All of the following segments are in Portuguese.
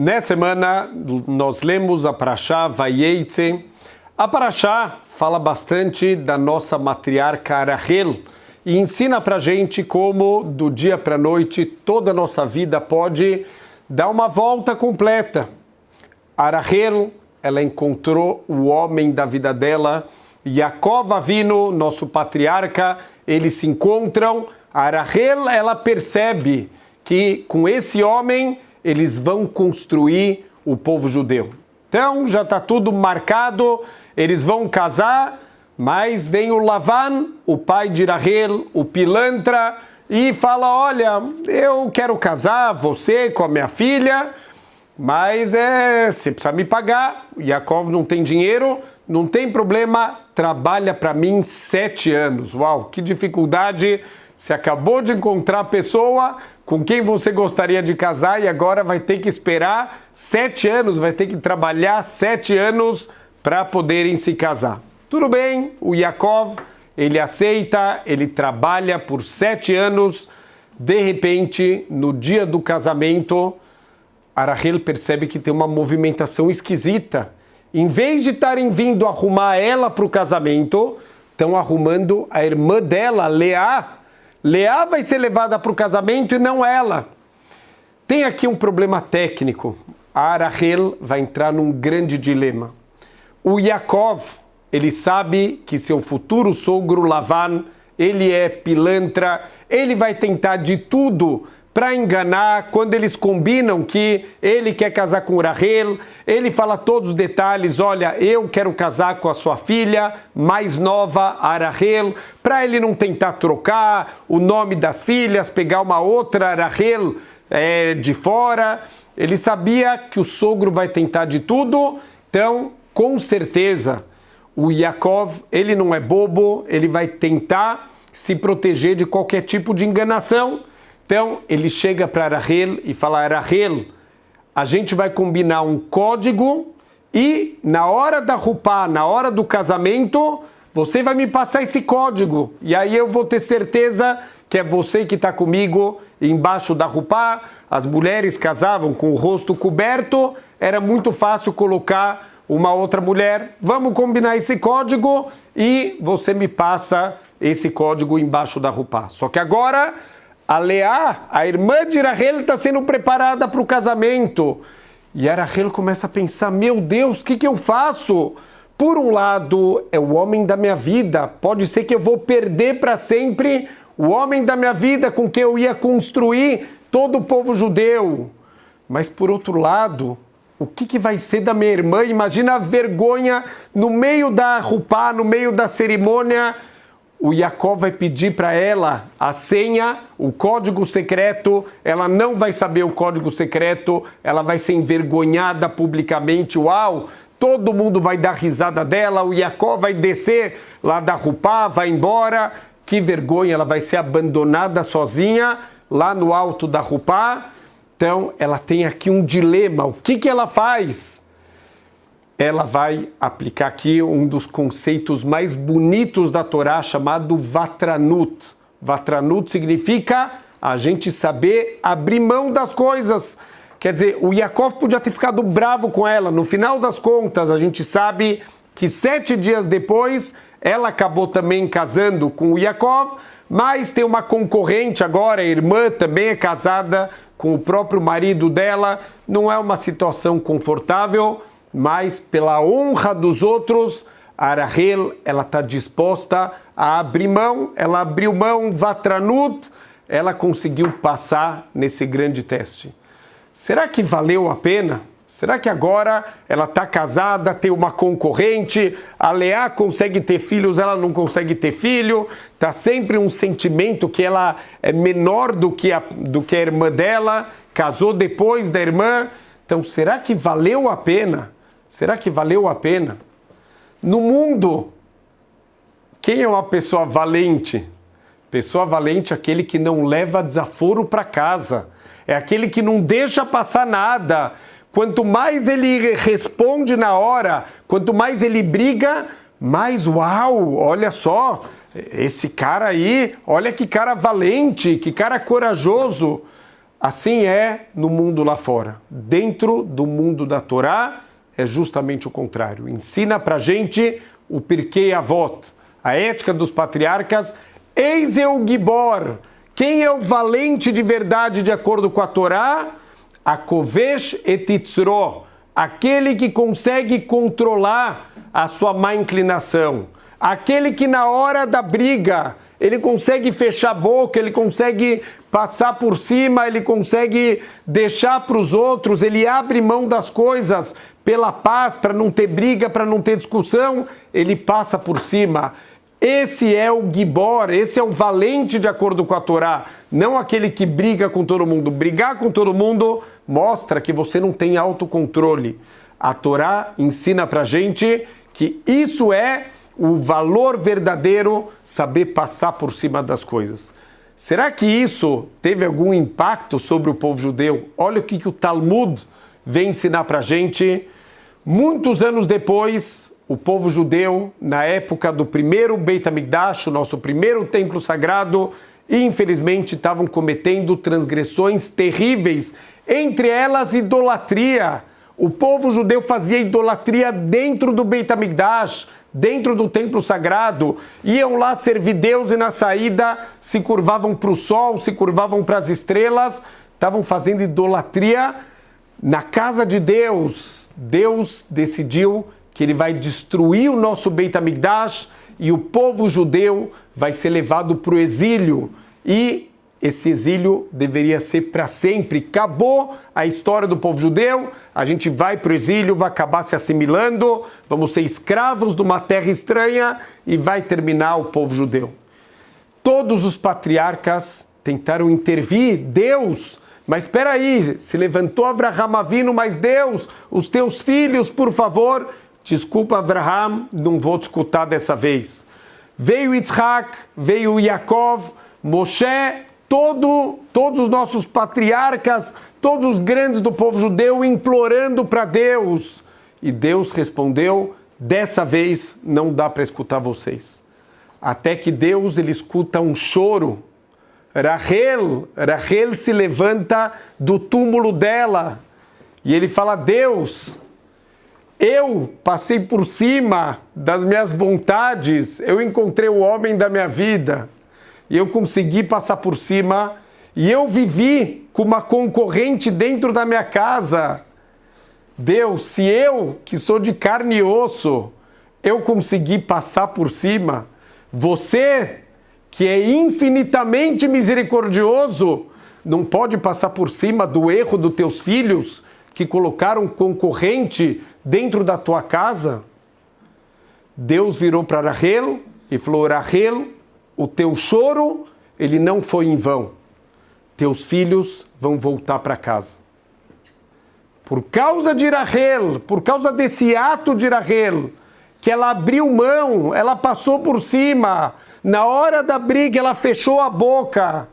Nessa semana, nós lemos a Parashá Vayetze. A Parashá fala bastante da nossa matriarca Arahel e ensina para gente como, do dia para a noite, toda a nossa vida pode dar uma volta completa. Arahel, ela encontrou o homem da vida dela, Yaakov Avino, nosso patriarca, eles se encontram. Arahel, ela percebe que com esse homem eles vão construir o povo judeu. Então já está tudo marcado, eles vão casar, mas vem o Lavan, o pai de Rahel, o pilantra, e fala: Olha, eu quero casar você com a minha filha, mas é, você precisa me pagar. Yaakov não tem dinheiro, não tem problema, trabalha para mim sete anos. Uau, que dificuldade! Você acabou de encontrar a pessoa com quem você gostaria de casar e agora vai ter que esperar sete anos, vai ter que trabalhar sete anos para poderem se casar. Tudo bem, o Yaakov, ele aceita, ele trabalha por sete anos. De repente, no dia do casamento, Arahel percebe que tem uma movimentação esquisita. Em vez de estarem vindo arrumar ela para o casamento, estão arrumando a irmã dela, Leá, Leá vai ser levada para o casamento e não ela. Tem aqui um problema técnico. A Arahel vai entrar num grande dilema. O Yaakov, ele sabe que seu futuro sogro Lavan, ele é pilantra, ele vai tentar de tudo para enganar, quando eles combinam que ele quer casar com Rahel, ele fala todos os detalhes, olha, eu quero casar com a sua filha mais nova, Arahel, para ele não tentar trocar o nome das filhas, pegar uma outra Arahel é, de fora. Ele sabia que o sogro vai tentar de tudo, então, com certeza, o Yaakov, ele não é bobo, ele vai tentar se proteger de qualquer tipo de enganação. Então ele chega para Rahel e fala: Rahel, a gente vai combinar um código e na hora da rupá, na hora do casamento, você vai me passar esse código. E aí eu vou ter certeza que é você que está comigo embaixo da rupá. As mulheres casavam com o rosto coberto, era muito fácil colocar uma outra mulher. Vamos combinar esse código e você me passa esse código embaixo da rupá. Só que agora a Leá, a irmã de Rahel, está sendo preparada para o casamento. E a Rahel começa a pensar: meu Deus, o que, que eu faço? Por um lado, é o homem da minha vida. Pode ser que eu vou perder para sempre o homem da minha vida com quem eu ia construir todo o povo judeu. Mas por outro lado, o que, que vai ser da minha irmã? Imagina a vergonha no meio da rupá, no meio da cerimônia o Jacó vai pedir para ela a senha, o código secreto, ela não vai saber o código secreto, ela vai ser envergonhada publicamente. Uau! Todo mundo vai dar risada dela, o Jacó vai descer lá da Rupá, vai embora. Que vergonha, ela vai ser abandonada sozinha lá no alto da Rupá. Então, ela tem aqui um dilema. O que, que ela faz? Ela vai aplicar aqui um dos conceitos mais bonitos da Torá, chamado Vatranut. Vatranut significa a gente saber abrir mão das coisas. Quer dizer, o Yaakov podia ter ficado bravo com ela. No final das contas, a gente sabe que sete dias depois ela acabou também casando com o Yaakov, mas tem uma concorrente agora, a irmã também é casada com o próprio marido dela. Não é uma situação confortável mas pela honra dos outros, a Rahel ela está disposta a abrir mão, ela abriu mão, Vatranut, ela conseguiu passar nesse grande teste. Será que valeu a pena? Será que agora ela está casada, tem uma concorrente, a Leá consegue ter filhos, ela não consegue ter filho, está sempre um sentimento que ela é menor do que, a, do que a irmã dela, casou depois da irmã. Então, será que valeu a pena? Será que valeu a pena? No mundo, quem é uma pessoa valente? Pessoa valente é aquele que não leva desaforo para casa. É aquele que não deixa passar nada. Quanto mais ele responde na hora, quanto mais ele briga, mais uau, olha só, esse cara aí, olha que cara valente, que cara corajoso. Assim é no mundo lá fora. Dentro do mundo da Torá é justamente o contrário. Ensina pra gente o Pirkei Avot, a ética dos patriarcas. Eis eu Gibor. Quem é o valente de verdade de acordo com a Torá? A Kovesh etitzro, aquele que consegue controlar a sua má inclinação, aquele que na hora da briga ele consegue fechar a boca, ele consegue passar por cima, ele consegue deixar para os outros, ele abre mão das coisas pela paz, para não ter briga, para não ter discussão, ele passa por cima. Esse é o Gibor, esse é o valente de acordo com a Torá, não aquele que briga com todo mundo. Brigar com todo mundo mostra que você não tem autocontrole. A Torá ensina para gente que isso é o valor verdadeiro, saber passar por cima das coisas. Será que isso teve algum impacto sobre o povo judeu? Olha o que, que o Talmud vem ensinar para a gente. Muitos anos depois, o povo judeu, na época do primeiro Beit HaMikdash, o nosso primeiro templo sagrado, infelizmente estavam cometendo transgressões terríveis, entre elas idolatria. O povo judeu fazia idolatria dentro do Beit HaMikdash, dentro do templo sagrado, iam lá servir Deus e na saída se curvavam para o sol, se curvavam para as estrelas, estavam fazendo idolatria na casa de Deus. Deus decidiu que ele vai destruir o nosso Beit HaMikdash e o povo judeu vai ser levado para o exílio. E esse exílio deveria ser para sempre. Acabou a história do povo judeu, a gente vai para o exílio, vai acabar se assimilando, vamos ser escravos de uma terra estranha e vai terminar o povo judeu. Todos os patriarcas tentaram intervir, Deus, mas espera aí, se levantou Abraham Avino, mas Deus, os teus filhos, por favor, desculpa Abraham, não vou te escutar dessa vez. Veio Yitzhak, veio Yaakov, Moshe todo, todos os nossos patriarcas, todos os grandes do povo judeu implorando para Deus. E Deus respondeu: dessa vez não dá para escutar vocês. Até que Deus ele escuta um choro. Rahel, Rahel se levanta do túmulo dela e ele fala: Deus, eu passei por cima das minhas vontades, eu encontrei o homem da minha vida e eu consegui passar por cima e eu vivi com uma concorrente dentro da minha casa. Deus, se eu, que sou de carne e osso, eu consegui passar por cima, você, que é infinitamente misericordioso, não pode passar por cima do erro dos teus filhos que colocaram concorrente dentro da tua casa? Deus virou para Rahel e falou: Rahel, o teu choro, ele não foi em vão. Teus filhos vão voltar para casa. Por causa de Rahel, por causa desse ato de Rahel, que ela abriu mão, ela passou por cima, na hora da briga ela fechou a boca.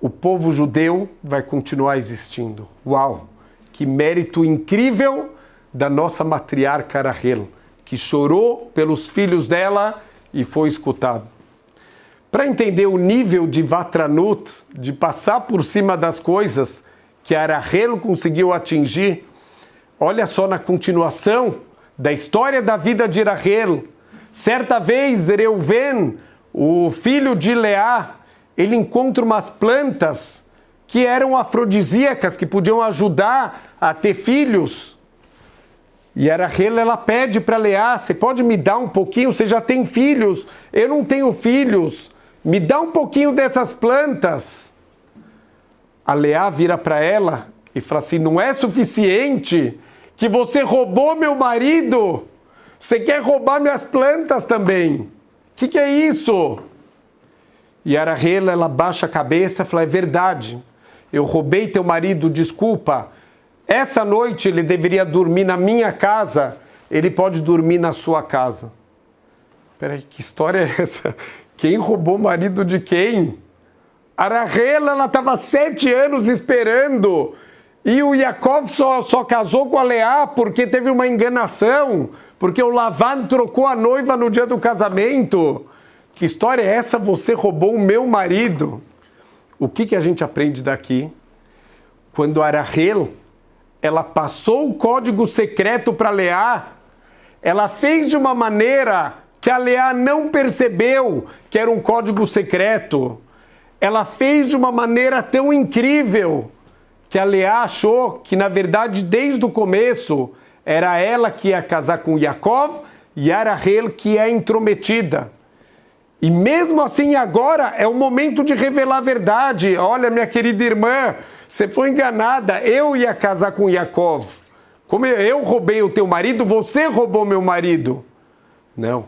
O povo judeu vai continuar existindo. Uau! Que mérito incrível da nossa matriarca Rahel, que chorou pelos filhos dela e foi escutado. Para entender o nível de Vatranut, de passar por cima das coisas que Arahelo conseguiu atingir, olha só na continuação da história da vida de Arahelo. Certa vez, Reuven, o filho de Leá, ele encontra umas plantas que eram afrodisíacas, que podiam ajudar a ter filhos. E a Rahel, ela pede para Leá, você pode me dar um pouquinho? Você já tem filhos? Eu não tenho filhos me dá um pouquinho dessas plantas. A Leá vira para ela e fala assim: não é suficiente que você roubou meu marido, você quer roubar minhas plantas também. O que, que, é isso? E a Rahela, ela baixa a cabeça e fala: é verdade, eu roubei teu marido, desculpa. Essa noite ele deveria dormir na minha casa, ele pode dormir na sua casa. Peraí, que história é essa? Quem roubou o marido de quem? A ela estava sete anos esperando. E o Yaakov só, só casou com a Leá porque teve uma enganação, porque o Lavan trocou a noiva no dia do casamento. Que história é essa? Você roubou o meu marido. O que, que a gente aprende daqui? quando Arahel, ela passou o código secreto para Leá, ela fez de uma maneira que a Leá não percebeu que era um código secreto. Ela fez de uma maneira tão incrível que a Leá achou que, na verdade, desde o começo, era ela que ia casar com Yaakov e era Rahel que é intrometida. E mesmo assim, agora é o momento de revelar a verdade. Olha, minha querida irmã, você foi enganada. Eu ia casar com Yaakov. Como eu roubei o teu marido, você roubou meu marido. Não.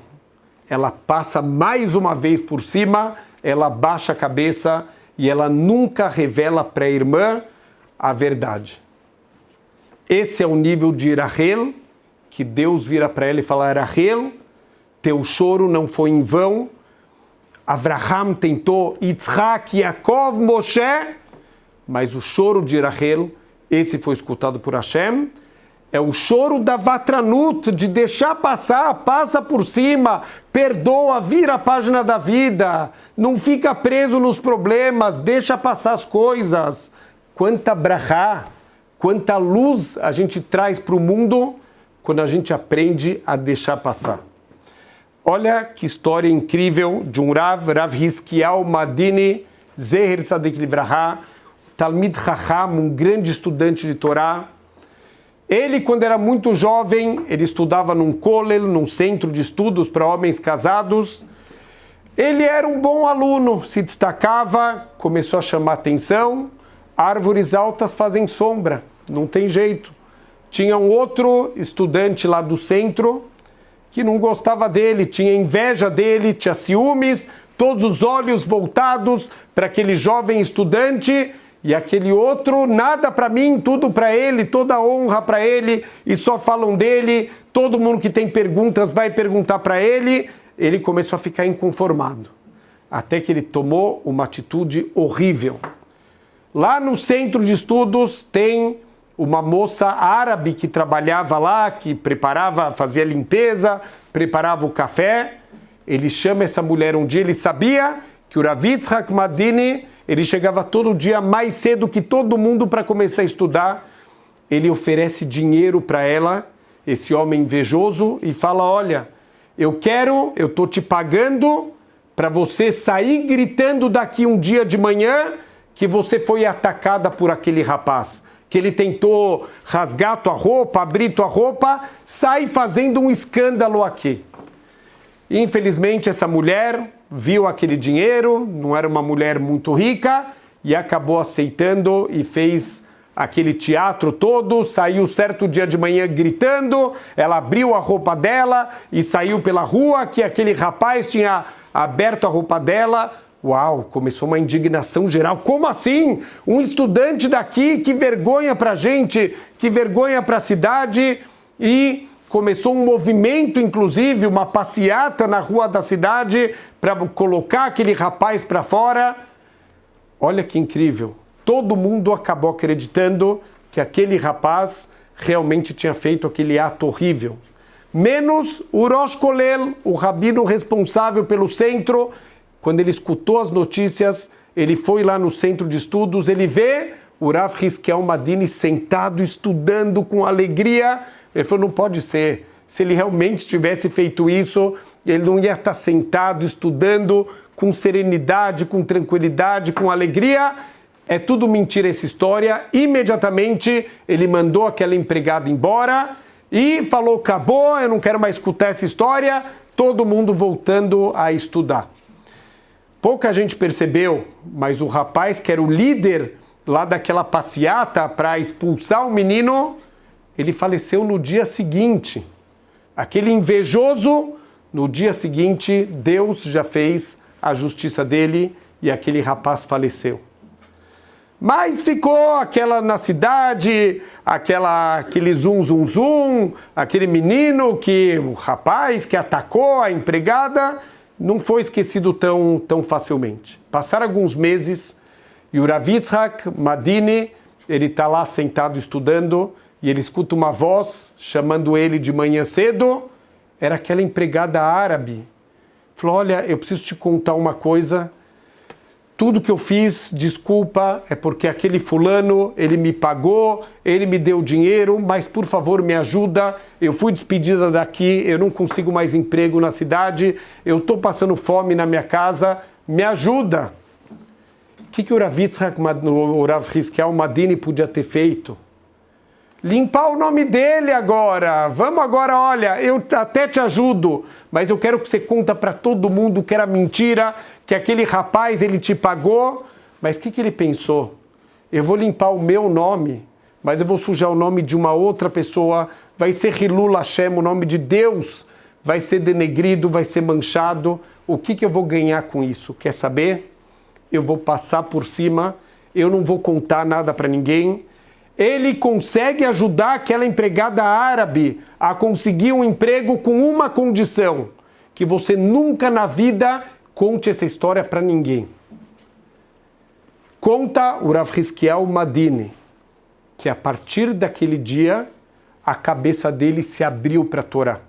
Ela passa mais uma vez por cima, ela baixa a cabeça e ela nunca revela para a irmã a verdade. Esse é o nível de Rahel, que Deus vira para ela e fala: Rahel, teu choro não foi em vão. Abraham tentou, Yitzhak, Yaakov, Moshe, mas o choro de Rahel, esse foi escutado por Hashem. É o choro da Vatranut, de deixar passar, passa por cima, perdoa, vira a página da vida, não fica preso nos problemas, deixa passar as coisas quanta brahá, quanta luz a gente traz para o mundo quando a gente aprende a deixar passar. Olha que história incrível de um Rav, Rav Hiskiel Madini, Zeher Tzadik Livraha, Talmid Chacham, um grande estudante de Torá. Ele, quando era muito jovem, ele estudava num kollel, num centro de estudos para homens casados. Ele era um bom aluno, se destacava, começou a chamar atenção, árvores altas fazem sombra, não tem jeito. Tinha um outro estudante lá do centro que não gostava dele, tinha inveja dele, tinha ciúmes, todos os olhos voltados para aquele jovem estudante e aquele outro, nada para mim, tudo para ele, toda honra para ele e só falam dele. Todo mundo que tem perguntas vai perguntar para ele. Ele começou a ficar inconformado, até que ele tomou uma atitude horrível. Lá no centro de estudos tem uma moça árabe que trabalhava lá, que preparava, fazia limpeza, preparava o café. Ele chama essa mulher um dia, ele sabia que o Ravitz Hakmadini, ele chegava todo dia mais cedo que todo mundo para começar a estudar. Ele oferece dinheiro para ela, esse homem invejoso, e fala: Olha, eu quero, eu estou te pagando para você sair gritando daqui um dia de manhã que você foi atacada por aquele rapaz, que ele tentou rasgar tua roupa, abrir tua roupa, sai fazendo um escândalo aqui. Infelizmente, essa mulher viu aquele dinheiro, não era uma mulher muito rica, e acabou aceitando e fez aquele teatro todo, saiu certo dia de manhã gritando, ela abriu a roupa dela e saiu pela rua que aquele rapaz tinha aberto a roupa dela, Uau, começou uma indignação geral. Como assim? Um estudante daqui, que vergonha para a gente, que vergonha para a cidade. E começou um movimento, inclusive, uma passeata na rua da cidade para colocar aquele rapaz para fora. Olha que incrível. Todo mundo acabou acreditando que aquele rapaz realmente tinha feito aquele ato horrível. Menos o Rosh Kolel, o rabino responsável pelo centro, quando ele escutou as notícias, ele foi lá no centro de estudos, ele vê o Rav Hizkiel Madini sentado, estudando com alegria. Ele falou, não pode ser. Se ele realmente tivesse feito isso, ele não ia estar sentado, estudando com serenidade, com tranquilidade, com alegria. É tudo mentira essa história. Imediatamente ele mandou aquela empregada embora e falou: acabou, eu não quero mais escutar essa história. Todo mundo voltando a estudar. Pouca gente percebeu, mas o rapaz que era o líder lá daquela passeata para expulsar o menino, ele faleceu no dia seguinte. Aquele invejoso, no dia seguinte, Deus já fez a justiça dele e aquele rapaz faleceu. Mas ficou aquela na cidade, aquela, aquele zum zum zum, aquele menino que, o rapaz que atacou a empregada, não foi esquecido tão, tão facilmente. Passaram alguns meses e o Ravitzhak Madini, ele está lá sentado estudando e ele escuta uma voz chamando ele de manhã cedo. Era aquela empregada árabe. Falou: Olha, eu preciso te contar uma coisa. tudo que eu fiz, desculpa, é porque aquele fulano, ele me pagou, ele me deu dinheiro, mas por favor me ajuda, eu fui despedida daqui, eu não consigo mais emprego na cidade, eu estou passando fome na minha casa, me ajuda. Que, que o Rav Yitzhak, o Rav Madini podia ter feito? limpar o nome dele agora. Vamos agora, olha, eu até te ajudo, mas eu quero que você conta para todo mundo que era mentira, que aquele rapaz ele te pagou. Mas o que, que ele pensou? Eu vou limpar o meu nome, mas eu vou sujar o nome de uma outra pessoa. Vai ser Hilul Hashem, o nome de Deus vai ser denegrido, vai ser manchado. O que, que eu vou ganhar com isso? Quer saber? Eu vou passar por cima, eu não vou contar nada para ninguém ele consegue ajudar aquela empregada árabe a conseguir um emprego com uma condição: que você nunca na vida conte essa história para ninguém. Conta o Rav Madini que a partir daquele dia a cabeça dele se abriu para a Torá.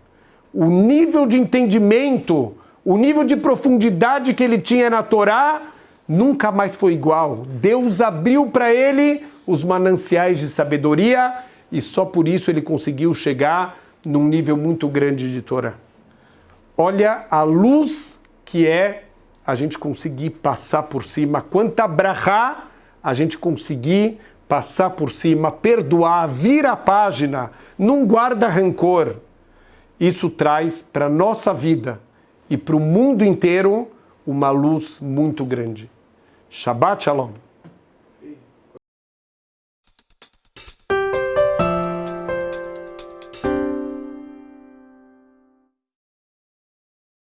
O nível de entendimento, o nível de profundidade que ele tinha na Torá nunca mais foi igual. Deus abriu para ele os mananciais de sabedoria e só por isso ele conseguiu chegar num nível muito grande de Torá. Olha a luz que é a gente conseguir passar por cima, quanta brahá a gente conseguir passar por cima, perdoar, vira a página, não guarda rancor. Isso traz para a nossa vida e para o mundo inteiro uma luz muito grande. Shabbat Shalom.